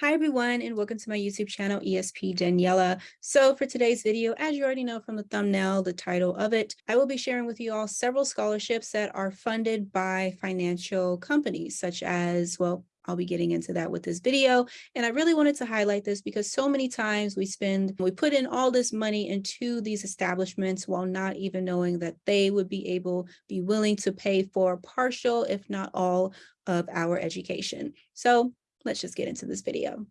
Hi everyone and welcome to my YouTube channel ESP Daniela. So for today's video, as you already know from the thumbnail, the title of it, I will be sharing with you all several scholarships that are funded by financial companies such as, well, I'll be getting into that with this video. And I really wanted to highlight this because so many times we spend, we put in all this money into these establishments while not even knowing that they would be able, be willing to pay for partial, if not all of our education. So let's just get into this video.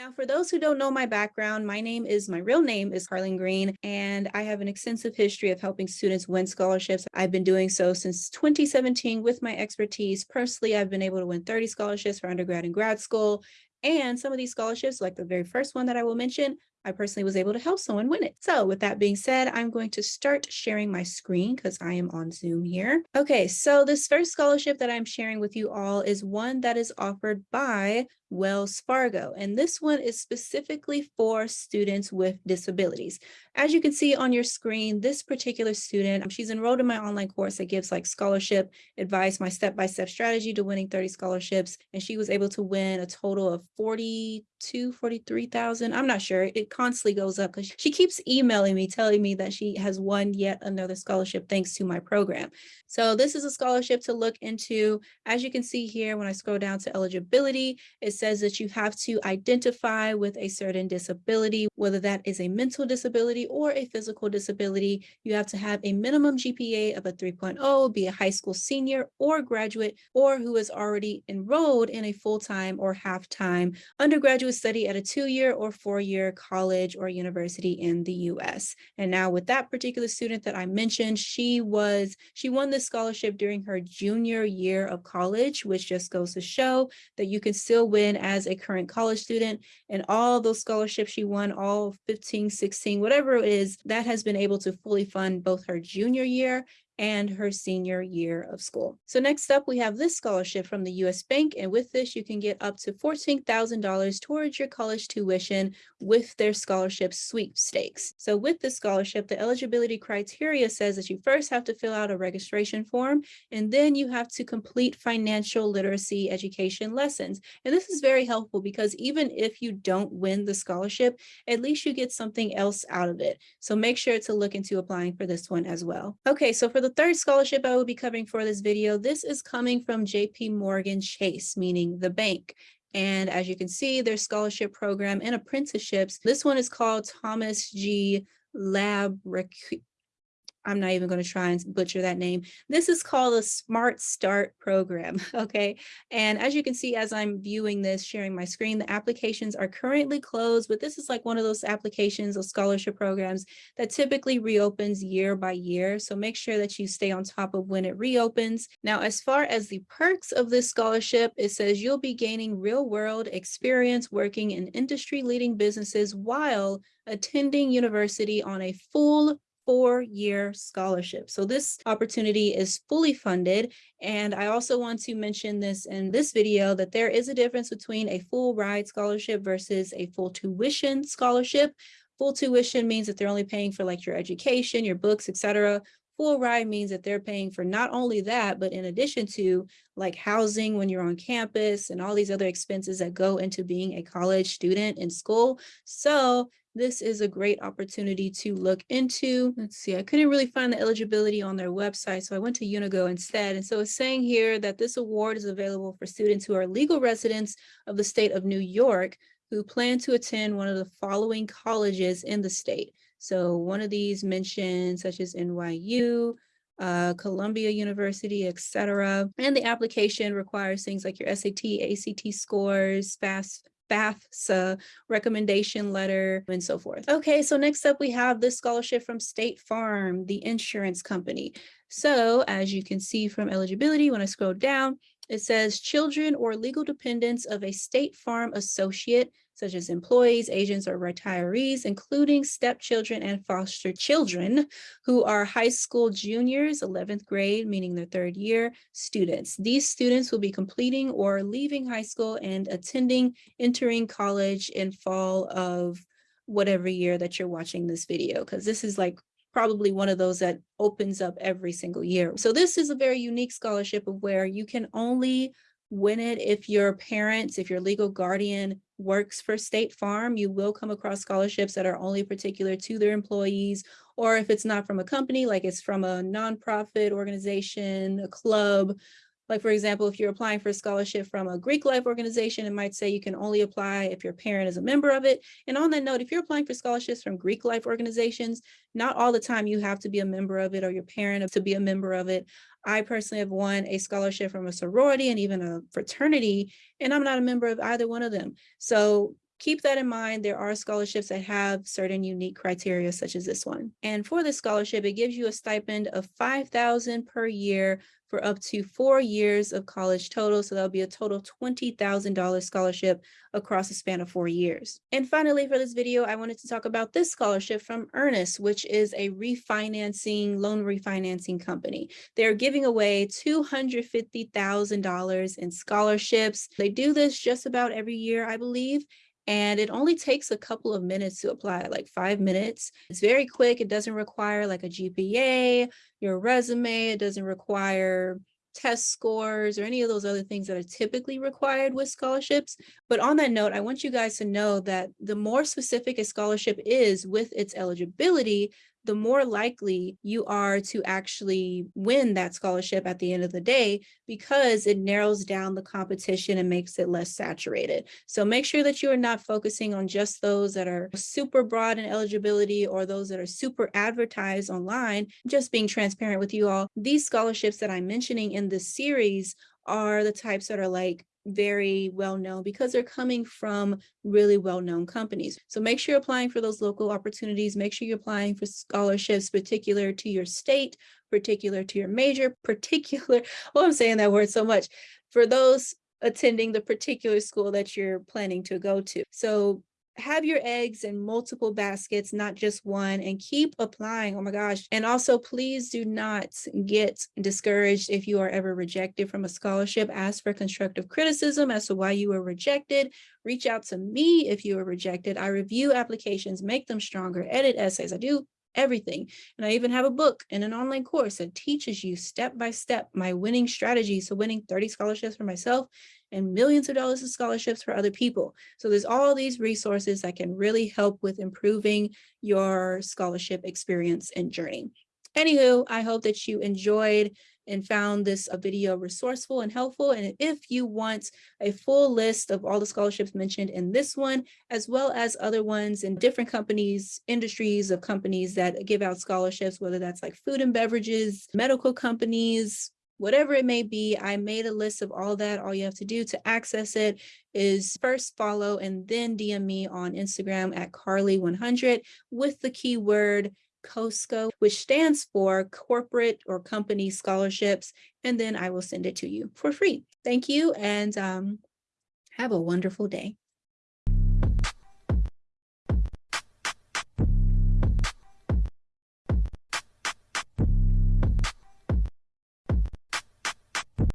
Now, for those who don't know my background, my name is, my real name is Carlin Green, and I have an extensive history of helping students win scholarships. I've been doing so since 2017 with my expertise. Personally, I've been able to win 30 scholarships for undergrad and grad school. And some of these scholarships, like the very first one that I will mention, I personally was able to help someone win it. So with that being said, I'm going to start sharing my screen because I am on Zoom here. Okay, so this first scholarship that I'm sharing with you all is one that is offered by Wells Fargo. And this one is specifically for students with disabilities. As you can see on your screen, this particular student, she's enrolled in my online course that gives like scholarship advice, my step-by-step -step strategy to winning 30 scholarships. And she was able to win a total of 42, 43,000. I'm not sure. It constantly goes up because she keeps emailing me, telling me that she has won yet another scholarship thanks to my program. So this is a scholarship to look into. As you can see here, when I scroll down to eligibility, it says that you have to identify with a certain disability, whether that is a mental disability or a physical disability. You have to have a minimum GPA of a 3.0, be a high school senior or graduate, or who is already enrolled in a full-time or half-time undergraduate study at a two-year or four-year college or university in the US. And now with that particular student that I mentioned, she was, she won this scholarship during her junior year of college, which just goes to show that you can still win as a current college student and all those scholarships she won, all 15, 16, whatever it is, that has been able to fully fund both her junior year and her senior year of school. So next up, we have this scholarship from the US Bank. And with this, you can get up to $14,000 towards your college tuition with their scholarship sweepstakes. So with this scholarship, the eligibility criteria says that you first have to fill out a registration form, and then you have to complete financial literacy education lessons. And this is very helpful because even if you don't win the scholarship, at least you get something else out of it. So make sure to look into applying for this one as well. Okay, so for the third scholarship I will be covering for this video, this is coming from JP Morgan Chase, meaning the bank. And as you can see, their scholarship program and apprenticeships. This one is called Thomas G. Lab I'm not even going to try and butcher that name. This is called a Smart Start program, okay? And as you can see, as I'm viewing this, sharing my screen, the applications are currently closed, but this is like one of those applications or scholarship programs that typically reopens year by year. So make sure that you stay on top of when it reopens. Now, as far as the perks of this scholarship, it says you'll be gaining real world experience working in industry leading businesses while attending university on a full four-year scholarship. So this opportunity is fully funded. And I also want to mention this in this video that there is a difference between a full ride scholarship versus a full tuition scholarship. Full tuition means that they're only paying for like your education, your books, etc. Full ride means that they're paying for not only that, but in addition to like housing when you're on campus and all these other expenses that go into being a college student in school. So this is a great opportunity to look into. Let's see, I couldn't really find the eligibility on their website, so I went to Unigo instead. And so it's saying here that this award is available for students who are legal residents of the state of New York who plan to attend one of the following colleges in the state. So one of these mentioned such as NYU, uh, Columbia University, etc. And the application requires things like your SAT, ACT scores, FAFSA, FAFSA recommendation letter, and so forth. Okay, so next up we have this scholarship from State Farm, the insurance company. So as you can see from eligibility, when I scroll down, it says children or legal dependents of a State Farm associate such as employees, agents, or retirees, including stepchildren and foster children who are high school juniors, 11th grade, meaning their third year, students. These students will be completing or leaving high school and attending, entering college in fall of whatever year that you're watching this video, because this is like probably one of those that opens up every single year. So this is a very unique scholarship of where you can only win it if your parents, if your legal guardian works for State Farm, you will come across scholarships that are only particular to their employees, or if it's not from a company, like it's from a nonprofit organization, a club, like for example, if you're applying for a scholarship from a Greek life organization, it might say you can only apply if your parent is a member of it. And on that note, if you're applying for scholarships from Greek life organizations, not all the time you have to be a member of it or your parent to be a member of it. I personally have won a scholarship from a sorority and even a fraternity, and I'm not a member of either one of them. So keep that in mind. There are scholarships that have certain unique criteria such as this one. And for this scholarship, it gives you a stipend of 5000 per year for up to four years of college total. So that'll be a total $20,000 scholarship across a span of four years. And finally, for this video, I wanted to talk about this scholarship from Earnest, which is a refinancing, loan refinancing company. They're giving away $250,000 in scholarships. They do this just about every year, I believe. And it only takes a couple of minutes to apply, like five minutes. It's very quick. It doesn't require like a GPA, your resume. It doesn't require test scores or any of those other things that are typically required with scholarships. But on that note, I want you guys to know that the more specific a scholarship is with its eligibility, the more likely you are to actually win that scholarship at the end of the day because it narrows down the competition and makes it less saturated. So make sure that you are not focusing on just those that are super broad in eligibility or those that are super advertised online, just being transparent with you all. These scholarships that I'm mentioning in this series are the types that are like very well known because they're coming from really well known companies. So make sure you're applying for those local opportunities. Make sure you're applying for scholarships particular to your state, particular to your major, particular, oh, I'm saying that word so much, for those attending the particular school that you're planning to go to. So have your eggs in multiple baskets, not just one, and keep applying. Oh my gosh. And also, please do not get discouraged if you are ever rejected from a scholarship. Ask for constructive criticism as to why you were rejected. Reach out to me if you were rejected. I review applications, make them stronger, edit essays. I do everything. And I even have a book and an online course that teaches you step by step my winning strategies. So winning 30 scholarships for myself and millions of dollars of scholarships for other people. So there's all these resources that can really help with improving your scholarship experience and journey. Anywho, I hope that you enjoyed and found this a video resourceful and helpful. And if you want a full list of all the scholarships mentioned in this one, as well as other ones in different companies, industries of companies that give out scholarships, whether that's like food and beverages, medical companies, whatever it may be, I made a list of all that. All you have to do to access it is first follow and then DM me on Instagram at Carly100 with the keyword COSCO, which stands for Corporate or Company Scholarships, and then I will send it to you for free. Thank you and um, have a wonderful day.